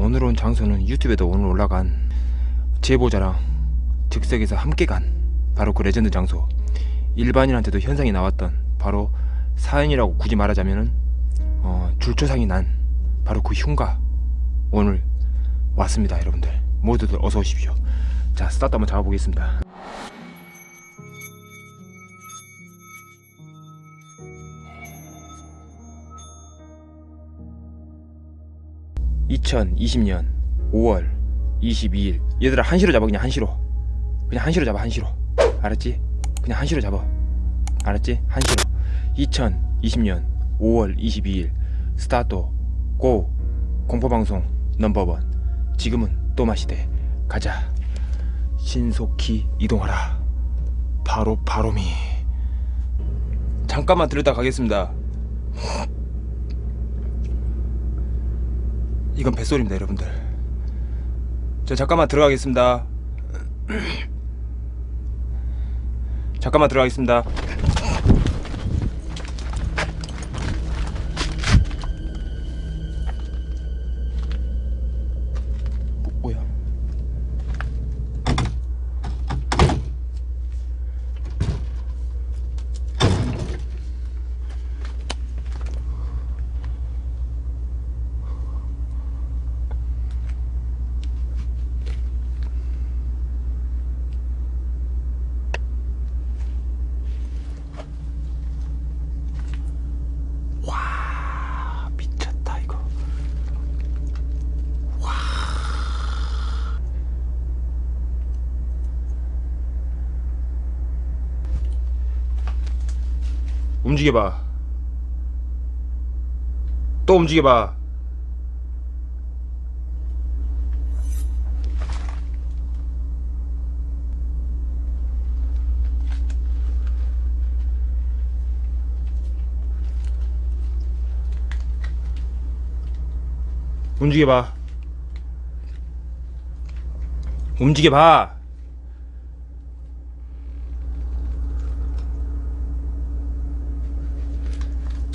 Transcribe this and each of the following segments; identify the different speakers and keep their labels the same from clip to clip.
Speaker 1: 오늘 온 장소는 유튜브에도 오늘 올라간 제보자랑 즉석에서 함께 간 바로 그 레전드 장소. 일반인한테도 현상이 나왔던 바로 사연이라고 굳이 말하자면은 어, 줄초상이 난 바로 그 흉가 오늘 왔습니다 여러분들. 모두들 어서 오십시오. 자 스타트 한번 잡아보겠습니다 (2020년 5월 22일) 얘들아 한시로 잡아 그냥 한시로. 그냥 한시로 잡아 한시로. 알았지? 그냥 한시로 잡아. 알았지? 한시로. 2020년 5월 22일. 스타트 고. 공포방송 넘버원. 지금은 또마시대 가자. 신속히 이동하라. 바로 바로미. 잠깐만 들었다 가겠습니다 이건 뱃소리입니다 여러분들. 저 잠깐만 들어가겠습니다. 잠깐만 들어가겠습니다 뭐, 뭐야 와 미쳤다 이거 움직여봐. 또 움직여봐. 움직여봐. 움직여봐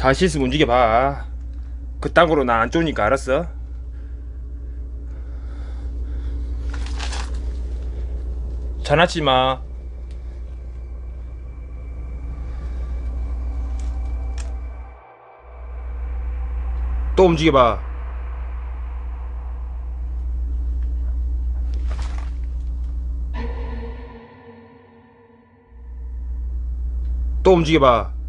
Speaker 1: 다시 있으면 움직여봐. 그딴 거로 나 안 좋으니까 알았어? 전화치 마. 또 움직여봐. 또 움직여봐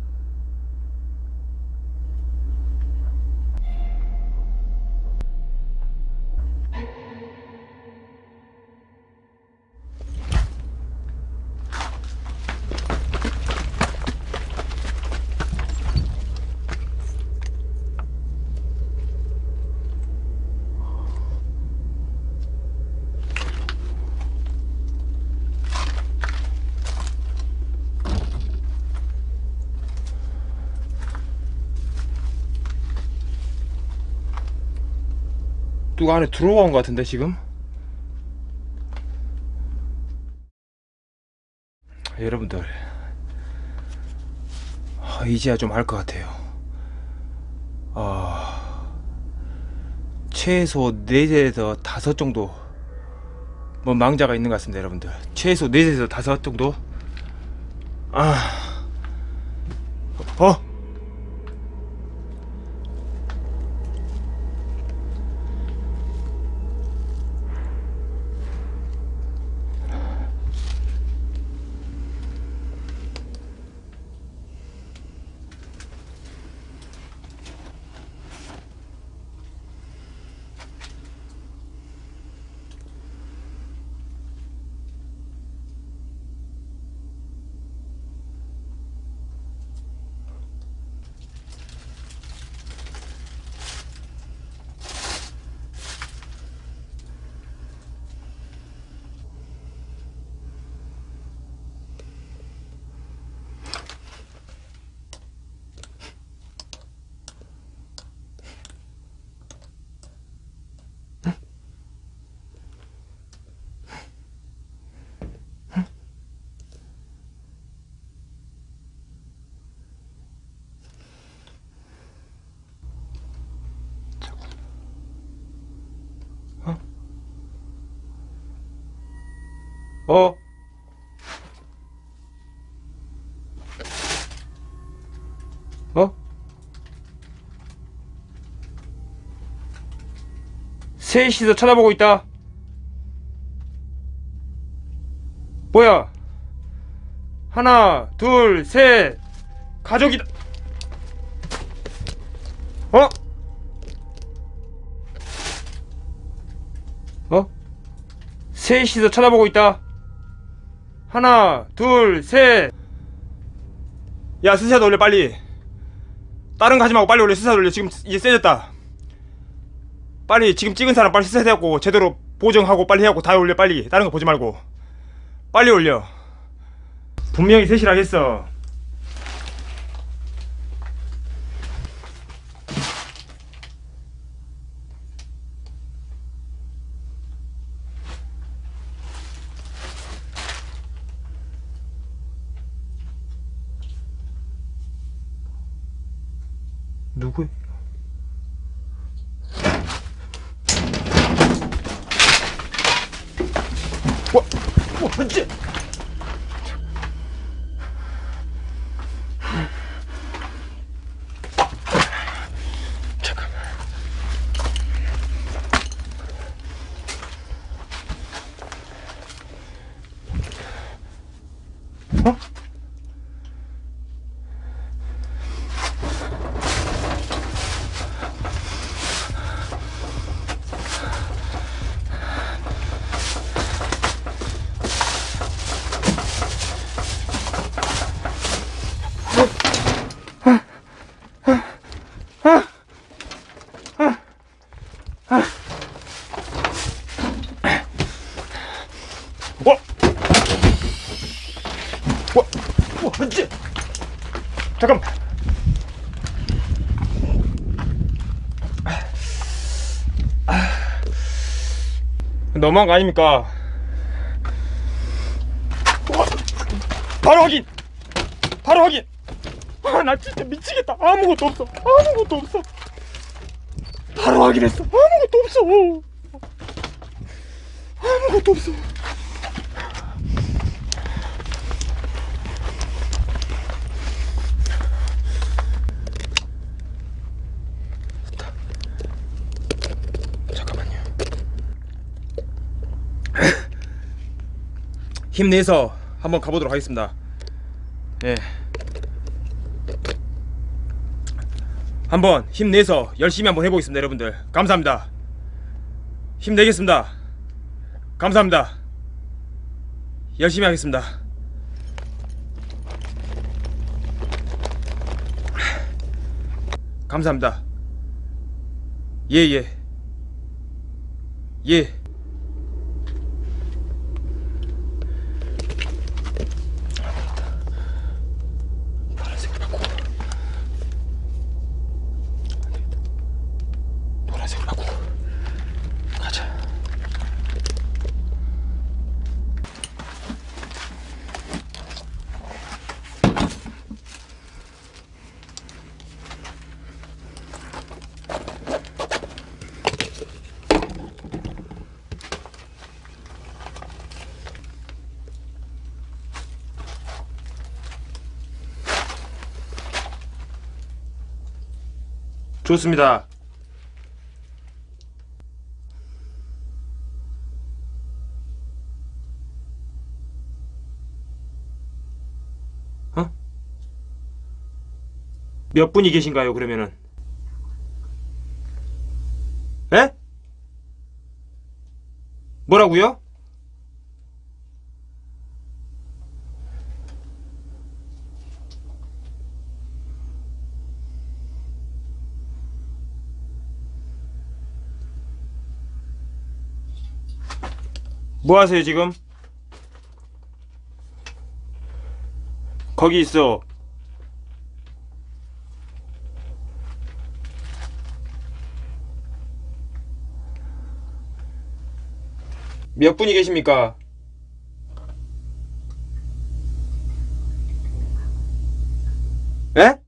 Speaker 1: 누가 안에 들어온 것 같은데 지금? 여러분들 아, 이제야 좀 알 것 같아요 아, 최소 4에서 5 정도 뭐 망자가 있는 것 같습니다 여러분들 최소 4에서 5 정도 아 어? 어? 어? 셋이서 쳐다보고 있다. 뭐야? 하나, 둘, 셋. 가족이다. 어? 어? 셋이서 쳐다보고 있다. 하나, 둘, 셋. 야, 스샷 올려 빨리. 다른 거 하지 말고 빨리 올려 스샷 올려. 지금 이제 세졌다. 빨리 지금 찍은 사람 빨리 스샷 해갖고 제대로 보정하고 빨리 해갖고 다 올려 빨리. 다른 거 보지 말고. 빨리 올려. 분명히 셋이라 했어. 누구 너무한 거 아닙니까? 와! 바로 확인! 바로 확인! 아, 나 진짜 미치겠다. 아무것도 없어. 아무것도 없어. 바로 확인했어. 아무것도 없어. 아무것도 없어. 힘내서 한번 가보도록 하겠습니다. 예. 한번 힘내서 열심히 한번 해보겠습니다, 여러분들. 감사합니다. 힘내겠습니다. 감사합니다. 열심히 하겠습니다. 감사합니다. 예, 예. 예. 파란색으로 바꾸고. 안 되겠다. 노란색으로 바꾸고. 가자. 좋습니다. 어? 몇 분이 계신가요, 그러면은? 에? 뭐라고요? 뭐 하세요, 지금? 거기 있어. 몇 분이 계십니까? 에?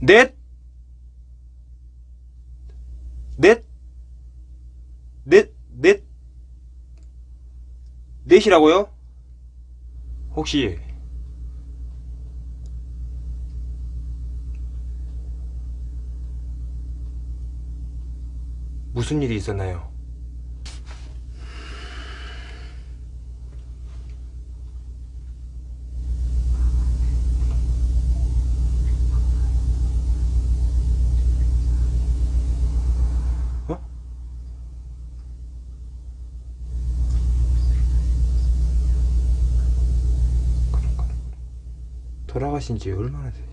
Speaker 1: 넷? 넷,
Speaker 2: 넷, 넷, 넷이라고요? 혹시 무슨 일이 있었나요? 돌아가신 지 얼마나 되냐?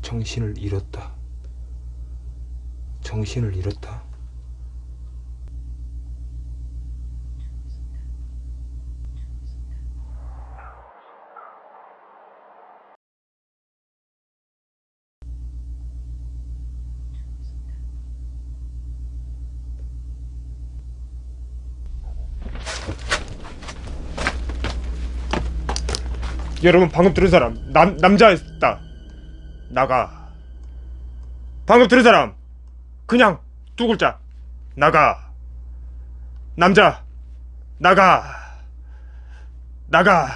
Speaker 2: 정신을 잃었다. 정신을 잃었다.
Speaker 1: 여러분 방금 들은 사람. 남 남자였다. 나가. 방금 들은 사람. 그냥 두 글자. 나가. 남자. 나가. 나가.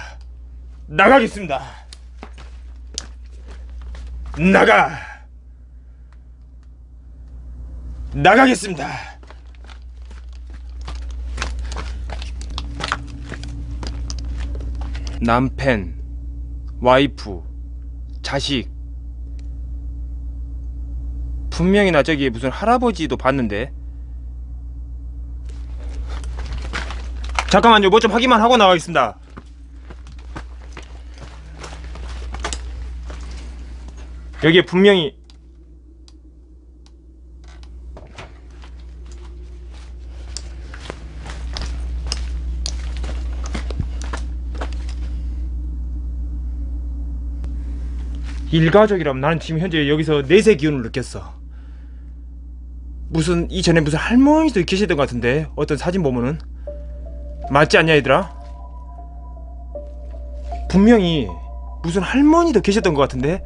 Speaker 1: 나가겠습니다. 나가. 나가겠습니다.
Speaker 2: 남편, 와이프, 자식. 분명히 나 저기 무슨 할아버지도 봤는데.
Speaker 1: 잠깐만요 뭐 좀 확인만 하고 나가겠습니다 여기에 분명히 일가족이라면 나는 지금 현재 여기서 넷의 기운을 느꼈어 무슨 이전에 무슨 할머니도 계시던 것 같은데 어떤 사진 보면은 맞지 않냐 얘들아? 분명히 무슨 할머니도 계셨던 것 같은데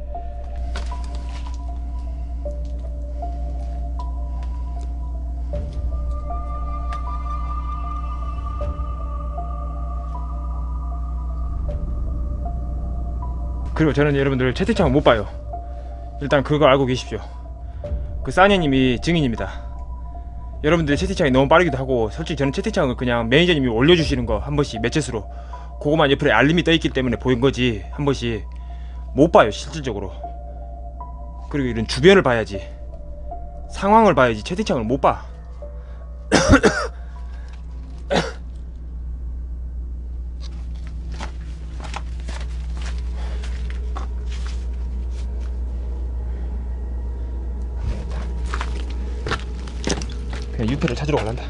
Speaker 1: 그리고 저는 여러분들 채팅창을 못 봐요. 일단 그거 알고 계십시오. 그 싸니님이 증인입니다. 여러분들 채팅창이 너무 빠르기도 하고 솔직히 저는 채팅창을 그냥 매니저님이 올려주시는 거 한 번씩 매체수로 그거만 옆에 알림이 떠있기 때문에 보인 거지 한 번씩 못 봐요 실질적으로. 그리고 이런 주변을 봐야지 상황을 봐야지 채팅창을 못봐 그냥 유표를 찾으러 갈란다